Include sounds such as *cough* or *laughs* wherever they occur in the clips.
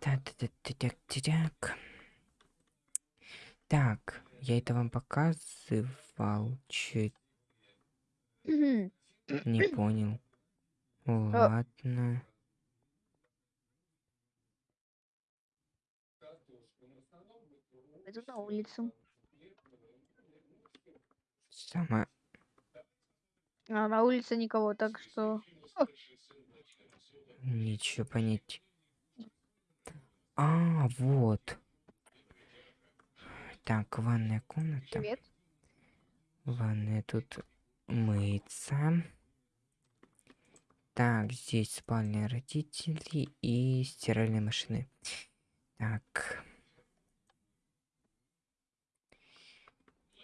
Так, так, я это вам показывал. Чуть не понял. Ладно. Пойду на улицу. Сама. А на улице никого, так что... Ничего понять. А, вот. Так, ванная комната. Привет. Ванная тут мыться. Так, здесь спальня родителей и стиральные машины. Так.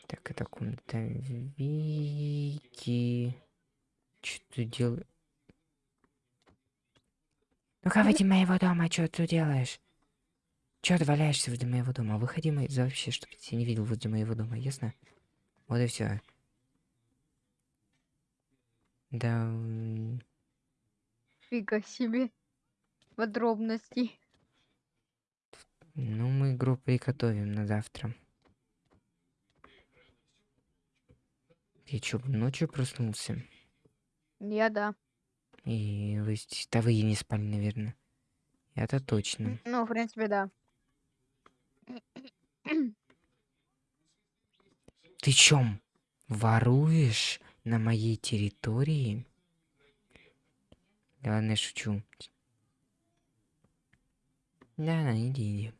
Так, это комната Вики. Что ты делаешь? Ну-ка, выйди моего дома, что ты делаешь? Ты валяешься возле моего дома? Выходи мой... за вообще, чтобы я тебя не видел возле моего дома, ясно? Вот и все. Да... Фига себе. Подробностей. Ну, мы игру приготовим на завтра. Я чё, ночью проснулся? Я да. И вы... Да вы и не спали, наверное. Это точно. Ну, в принципе, да. Ты чём? Воруешь на моей территории? Ладно, я шучу. Да, да, иди, иди.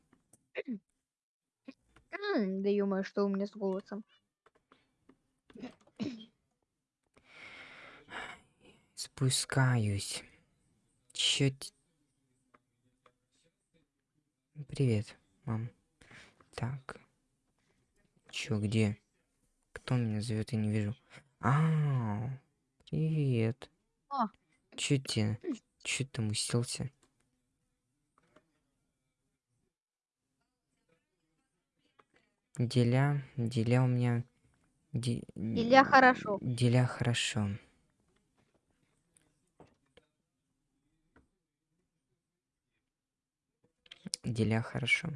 Да ё что у меня с голосом. Спускаюсь. Чё Привет, мам. Так. Чё, где? Кто меня зовет, я не вижу. А, привет. А. Чё тебе? Чё ты там уселся? Деля, деля у меня... де- Деля хорошо. Деля хорошо. Деля хорошо.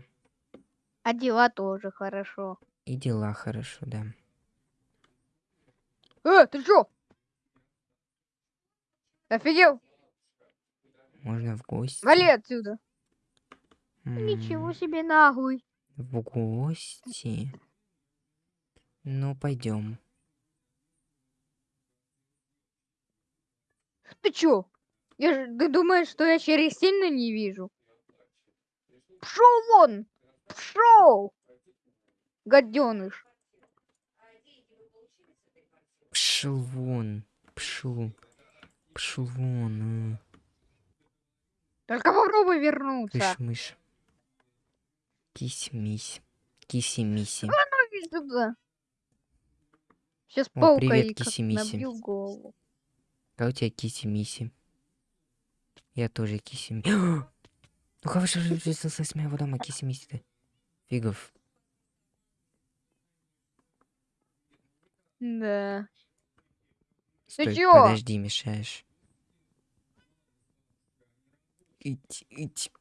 А дела тоже хорошо. И дела хорошо, да. Э, ты чё? Офигел? Можно в гости? Вали отсюда. Ничего М, себе наглый. В гости? Ну, пойдем. Ты чё? Я же, ты думаешь, что я через сильно не вижу? Пшел вон! Пшел! Гаденыш. Пшел вон. Пшел. Пшел вон. а. Только попробуй вернуться. Кыш, мышь. Кись-мись. Киси-миси. Иди сюда. Сейчас О, паукой привет, как киси-миси. Как у тебя киси-миси? Я тоже киси-миси. *gasps* Ну-ка, вышел с моего дома, киси-миси-то. Фигов. Да. Стой, чё? подожди, мешаешь. Ить, ить.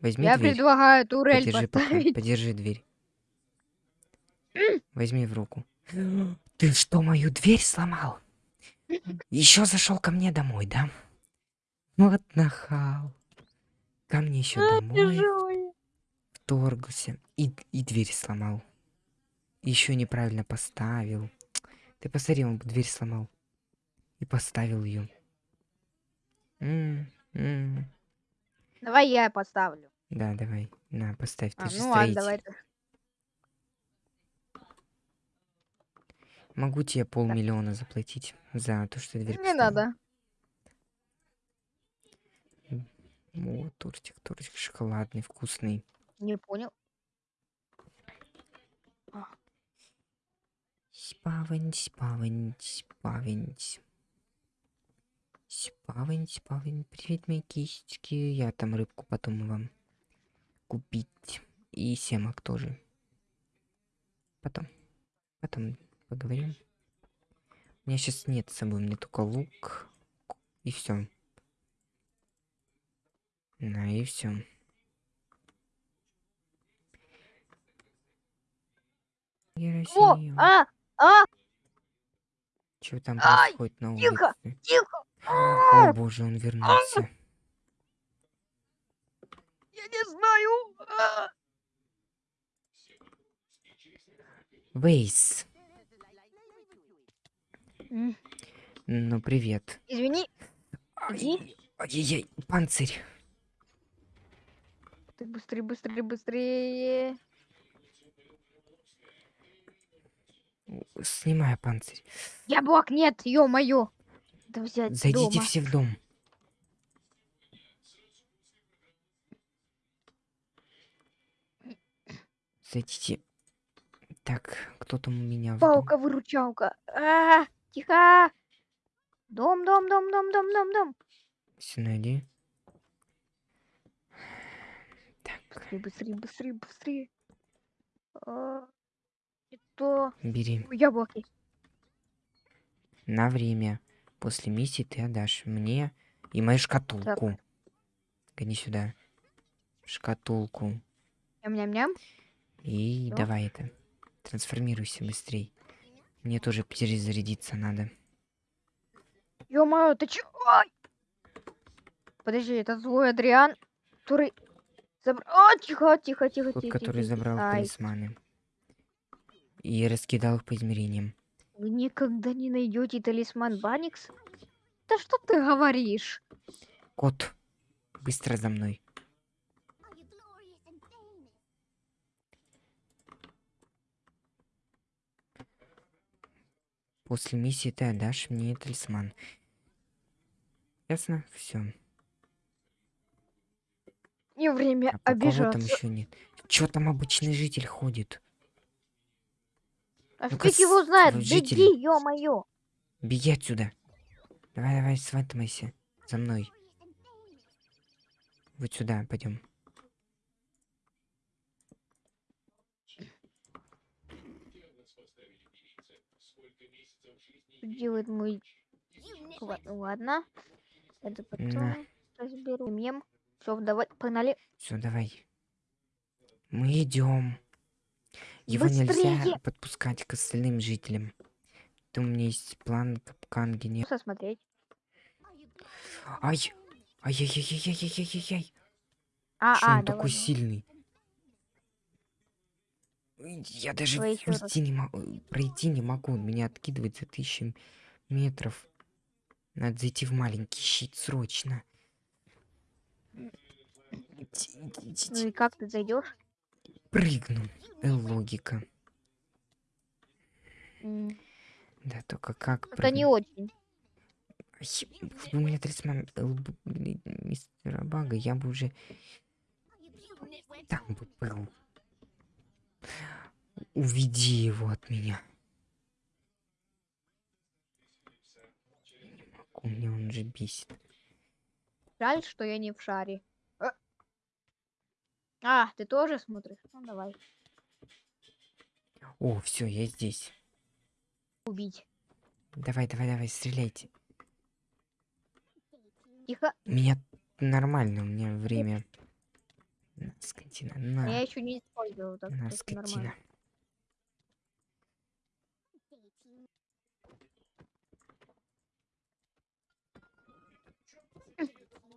Возьми я дверь. предлагаю турель Подержи пока, поставить. подержи дверь. Возьми в руку. *gasps* Ты что, мою дверь сломал? *laughs* Еще зашел ко мне домой, да? Вот нахал. Ко мне еще домой Вторгся и, и дверь сломал. Еще неправильно поставил. Ты посмотри, он дверь сломал. И поставил ее. Давай я поставлю. Да, давай. На, поставь. Ты А, же ну ладно, давай. Могу тебе полмиллиона заплатить за то, что дверь Не поставил. надо. О, тортик, тортик шоколадный, вкусный. Не понял. Спавань, спавань, спавань. Спавань, спавань. Привет, мои кисточки. Я там рыбку потом вам купить. И семок тоже. Потом. Потом поговорим. У меня сейчас нет с собой, у меня только лук. И все. На, и все. Россию. а, а, Что там Ай, происходит на тихо, улице? тихо. О боже, он вернулся. Я не знаю. а. Вейс. Ну, привет. Извини, Ай-яй-яй, панцирь. ты быстрее, быстрее, быстрее. Снимаю панцирь. Яблок нет, ё-моё. Зайдите дома. все в дом. Зайдите. Так, кто там у меня в дом? Палка-выручалка. А, тихо. Дом, дом, дом, дом, дом, дом, дом. Все найди. Так, Быстрее, быстрее, быстрее, быстрее. А, Это бери. яблоки. На время. После миссии ты отдашь мне и мою шкатулку. Гони сюда. Шкатулку. Ням-ням-ням. И Всё. давай это. Трансформируйся быстрей. Мне тоже перезарядиться надо. Ё-моё, ты чё? Ай! Подожди, это злой Адриан, который забрал... А, тихо, тихо, тихо, Тот, тихо, который тихо, забрал. Ай, талисманы. И раскидал их по измерениям. Вы никогда не найдете талисман Баникс? Да что ты говоришь? Кот, быстро за мной. После миссии ты отдашь мне талисман. Ясно? Все. Не время А кого там обижаться. еще нет? Чё там обычный житель ходит? А Ну-ка, фиг его знает, вы беги, ё-моё. Беги отсюда. Давай, давай, сватывайся. За мной. Вот сюда, пойдем. Делает мой... Ла- Ладно. Это потом На. разберу. Мем. Все, давай, погнали. Все, давай. Мы идем. Его нельзя Быстрее! подпускать к остальным жителям. Ты у меня есть план капкан генер... Просто смотреть. Ай! Ай-яй-яй-яй-яй-яй-яй-яй! А, Чё а, он такой давай. сильный? Ой, Я даже раз. уйти не могу, пройти не могу. Он меня откидывает за тысячи метров. Надо зайти в маленький щит срочно. Ну и как ты зайдешь? Прыгну. Э, логика. Да, только как Это не прыгнуть? очень. Бы у меня талисман мистера Бага, я бы уже там бы был. Уведи его от меня. Не могу, мне он же бесит. Жаль, что я не в шаре. А, ты тоже смотришь? Ну давай. О, все, я здесь. Убить. Давай, давай, давай, стреляйте. Тихо. Меня нормально, у меня время. На, скотина, А на, Я еще не использовал, так на, скотина. нормально.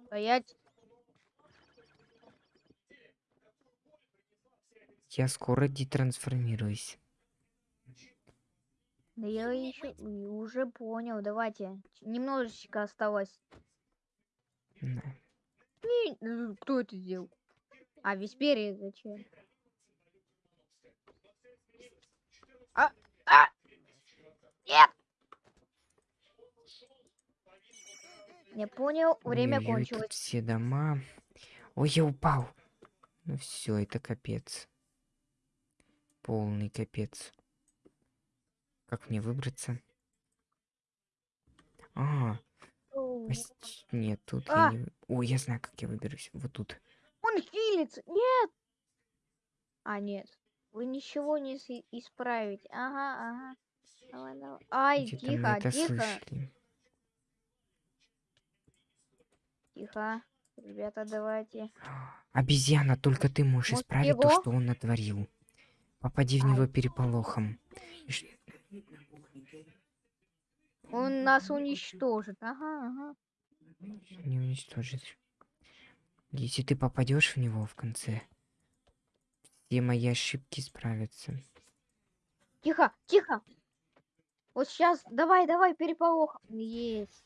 Стоять. Я скоро детрансформируюсь. Да я еще уже понял. Давайте. Немножечко осталось. На. И, э, Кто это сделал? А, Весперия зачем? А, а! Нет! Я понял, время тут кончилось. все дома. Ой, я упал. Ну все, это капец. Полный капец. Как мне выбраться? А, нет, тут А! я не... Ой, я знаю, как я выберусь. Вот тут. Он хилится! Нет! А, нет. Вы ничего не исправите. Ага, ага. Давай, давай. Ай, Где-то мы тихо, тихо, слышали. тихо. Ребята, давайте. Обезьяна, только ты можешь Вот исправить то, его. что он натворил. Попади в него переполохом. Он нас уничтожит. Ага, ага. Не уничтожить. Если ты попадешь в него в конце, все мои ошибки исправятся. Тихо, тихо. Вот сейчас, давай, давай, переполох. Есть.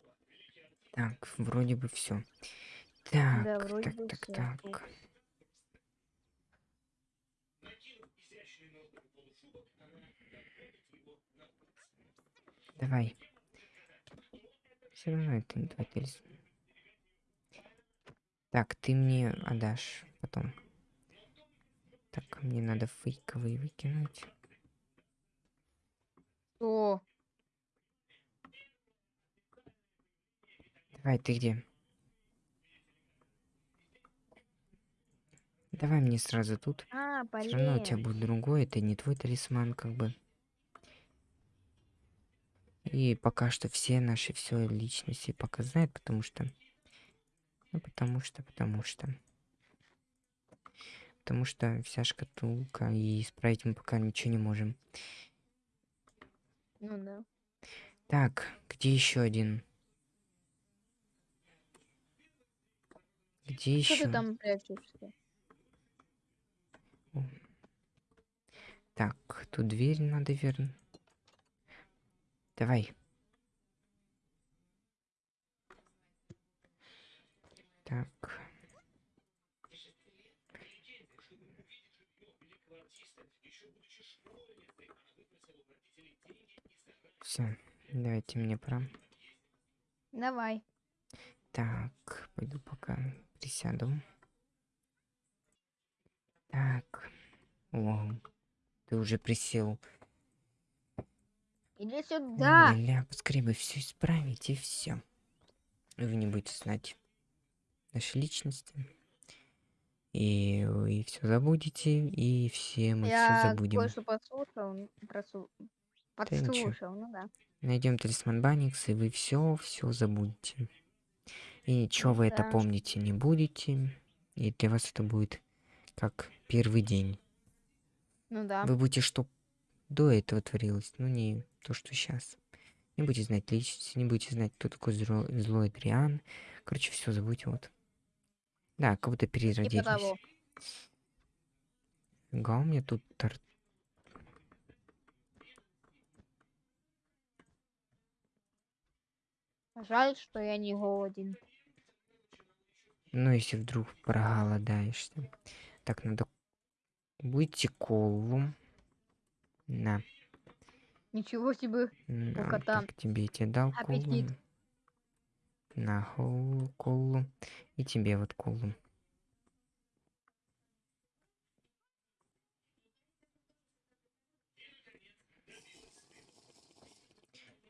Так, вроде бы все. Так, Да, так, так, всё. так. Давай. Все равно это не талисман. Так, ты мне отдашь потом. Так, мне надо фейковые выкинуть. Что? Давай, ты где? Давай мне сразу тут. А, Все равно у тебя будет другой, это не твой талисман, как бы. И пока что все наши все личности пока знают, потому что... Ну, потому что, потому что... Потому что вся шкатулка, и исправить мы пока ничего не можем. Ну да. Так, где еще один? Где Что еще? ты там прячешься? Так, тут дверь надо вернуть. Давай. Так. Все, давайте мне пора. Давай. Так, пойду пока присяду. Так. О, ты уже присел. Иди сюда. Ля-ля, поскорее бы все исправить и все. Вы не будете знать наши личности. И вы все забудете, и все мы все Я забудем. кое-что подслушал. Просу... Подслушал, ну да. Найдем талисман Баникс, и вы все, все забудете. И ничего вы это Да. помните не будете. И для вас это будет как первый день. Ну да. Вы будете, что до этого творилось, ну не то, что сейчас. Не будете знать личности, не будете знать, кто такой зло- злой Адриан. Короче, все забудьте, вот. Да, как будто переродились. Фига у меня тут тор- Жаль, что я не голоден. Ну, если вдруг проголодаешься. Так, надо... Будете колу. На. Ничего себе. на, кота Так, тебе я тебе дал колу. аппетит. На колу, колу. И тебе вот колу.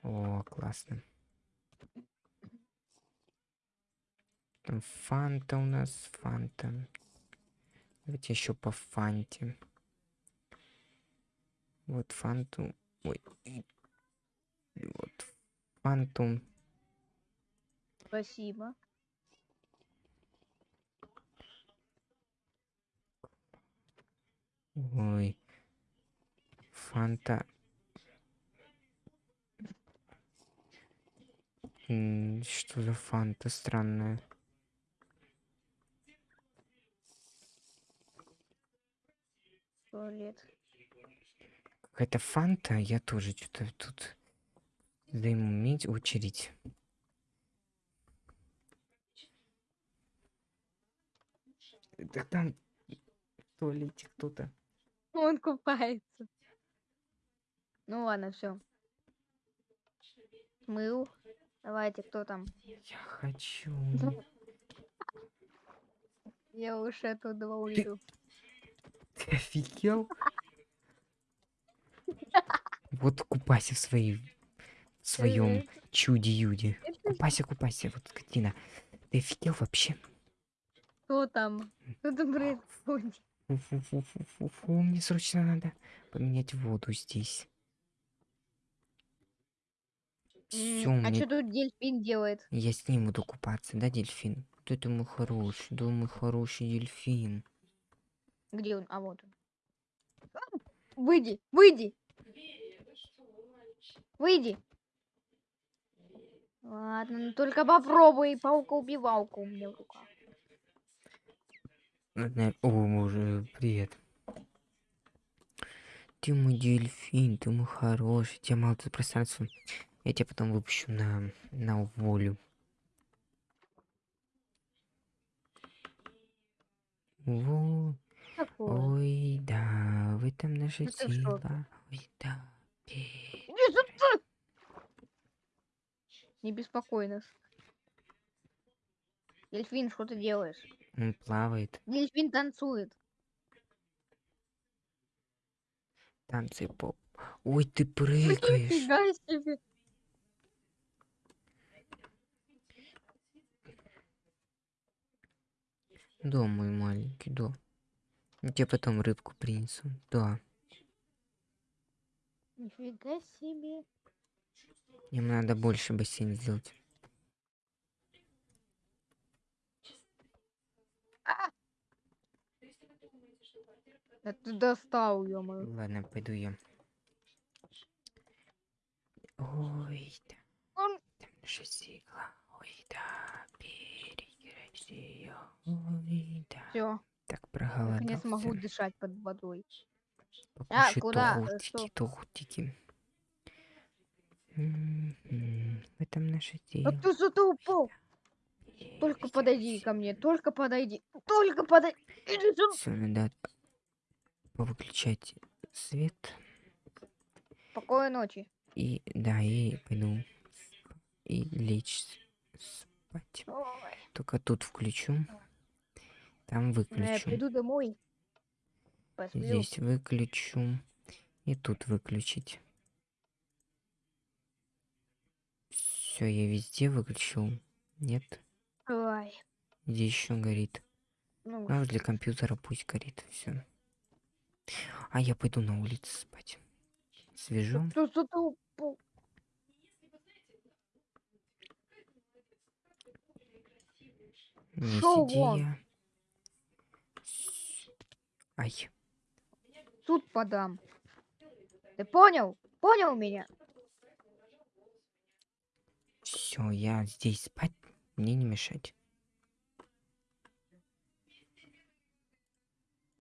О, классно. Там фанта у нас, фанта. Давайте еще по фанте. Вот фанту. Ой. Вот фанту. Спасибо. Ой. Фанта. Что за фанта странная? Какая-то фанта, я тоже что-то тут займу медь очередь. Так там в туалете кто-то. Он купается. Ну ладно, все. Мыл. Давайте, кто там? Я хочу. Я уж оттуда уйду. Ты офигел? Вот купайся в своей в своем чуде-юде. Купайся, купайся, вот скотина. Ты офигел вообще? Кто там? Что там происходит? Фу-фу-фу-фу-фу, мне срочно надо поменять воду здесь. Все, М, А мне... что тут дельфин делает? я с ним буду купаться, да, дельфин? Вот это мой хороший, да, мой хороший дельфин. Где он? А вот он. Выйди, выйди. Выйди. Ладно, ну только попробуй паука-убивалку у меня в руках. О, боже, привет. Ты мой дельфин, ты мой хороший. Тебя мало тут пространства. Я тебя потом выпущу на, на волю. Во. Ой, да, в этом наша Это что сила. Ой, да. Не беспокой нас. Дельфин, что ты делаешь? Он плавает. Дельфин танцует. Танцы поп. Ой, ты прыгаешь. *laughs* Себе. Да, мой маленький, да. Я тебе потом рыбку принесу. Да. Нифига себе. Им надо больше бассейн сделать. Да ты достал, ё Ладно, пойду я. Ой, да. Он- Там сила. Ой, да. Переграть. Ой, да. Все, Так наконец могу проголодался. дышать под водой. Покушай куда? Тортики, тортики. В этом наша А сила. ты что упал? Только подойди ко мне, только подойди. Только подойди. Все, надо повыключать свет. Спокойной ночи. И да, и пойду и лечь спать. Ой, Только тут включу. Там Я выключу. приду домой. Посплю. Здесь выключу. И тут выключить. Все, я везде выключил. Нет. Ой, Где еще горит? ну, А возле компьютера пусть горит. Все. А я пойду на улицу спать. Свежо. Не сиди я. Ай. Суд подам. Ты понял? Понял меня? Все, я здесь спать. Мне не мешать.